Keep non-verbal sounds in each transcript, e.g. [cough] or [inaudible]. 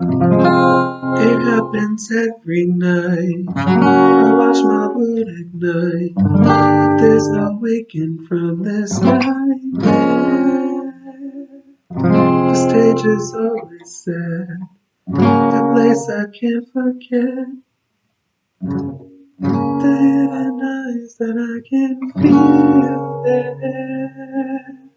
It happens every night. I watch my mood ignite, but there's no waking from this nightmare. The stage is always sad, the place I can't forget. The hidden eyes that I can feel there.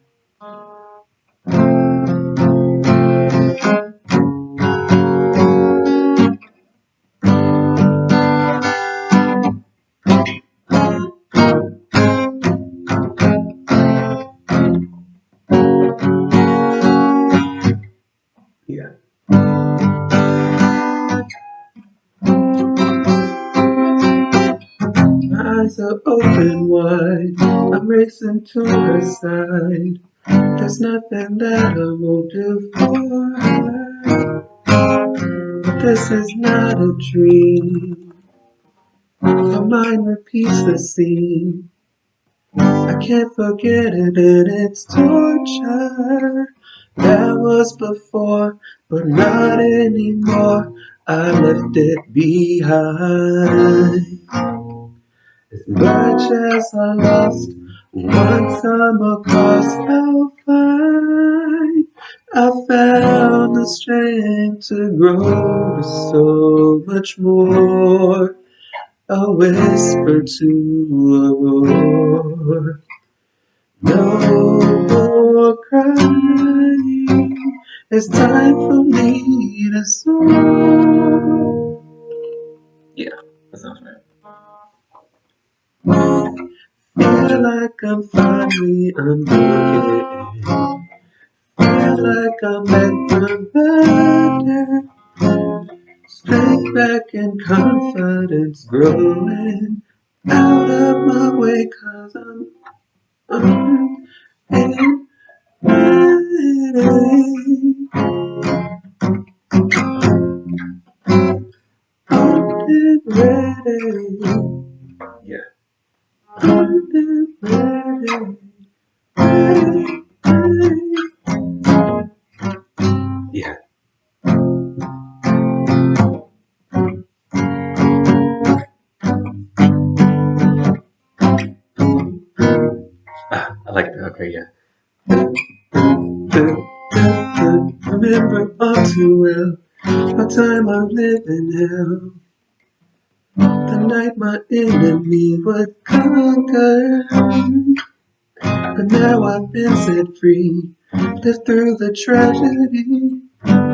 Eyes are open wide. I'm racing to her side. There's nothing that I won't do for her. This is not a dream. My mind repeats the scene. I can't forget it and it's torture. That was before, but not anymore. I left it behind. As much as I lost, once I'm across, I'll find I found the strength to grow to so much more. A whisper to a roar. No more crying. It's time for me to soar. Yeah, that sounds right. Feel like I'm finally unbroken. Feel like I'm back from the Strength back and confidence growing. Out of my way, cause I'm, I'm in ready. I'm ready. Yeah. I'm ready. Ready, ready. I yeah. Remember all too well what time I'm living hell. The night my enemy would conquer. But now I've been set free. Lived through the tragedy.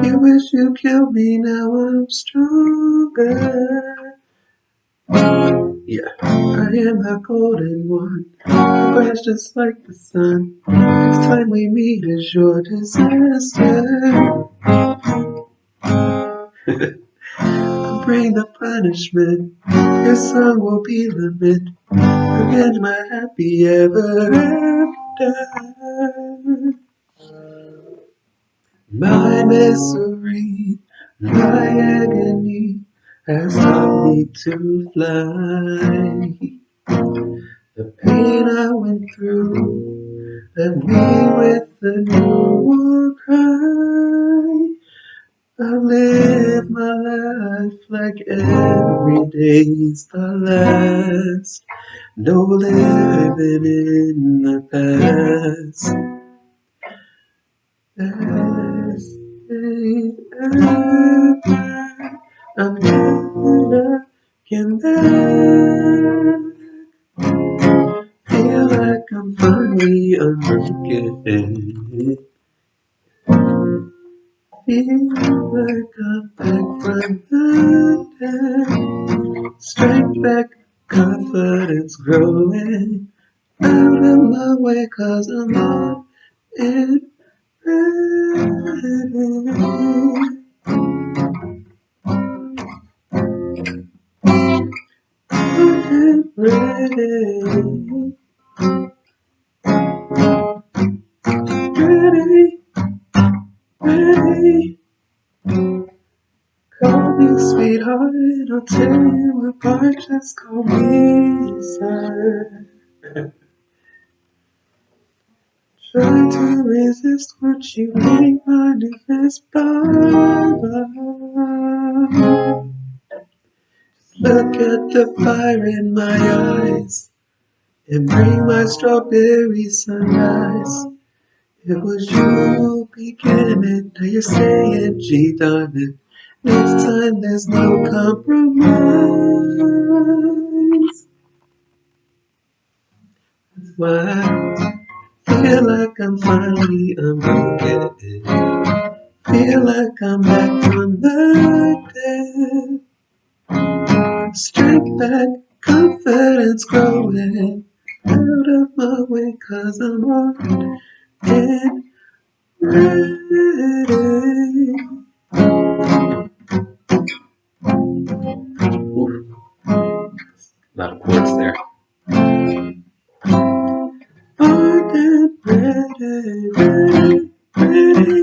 You wish you killed me, now I'm stronger. Yeah, I am the golden one. You burns just like the sun. Next time we meet is your disaster. I'll [laughs] bring the punishment. Your song will be the limit. Revenge my happy ever after. My misery, my agony has taught me to fly. The pain I went through left me with a new war cry. I live my life like every day's the last. No living in the past. Best days ever. I'm like I'm back from dead. Straight back, confidence growing. Out of my way, cause I'm on it ready. Ready, me sweetheart, I'll tear you apart, just call me sir. [laughs] Try to resist what you make manifest by. Look at the fire in my eyes and bring my strawberry sunrise. It was you beginning, now you're saying, gee darn it. Next time there's no compromise. That's why I feel like I'm finally unbroken. Feel like I'm back from the dead. Strength back, confidence growing. Out of my way, cause I'm on and ready. Thank you.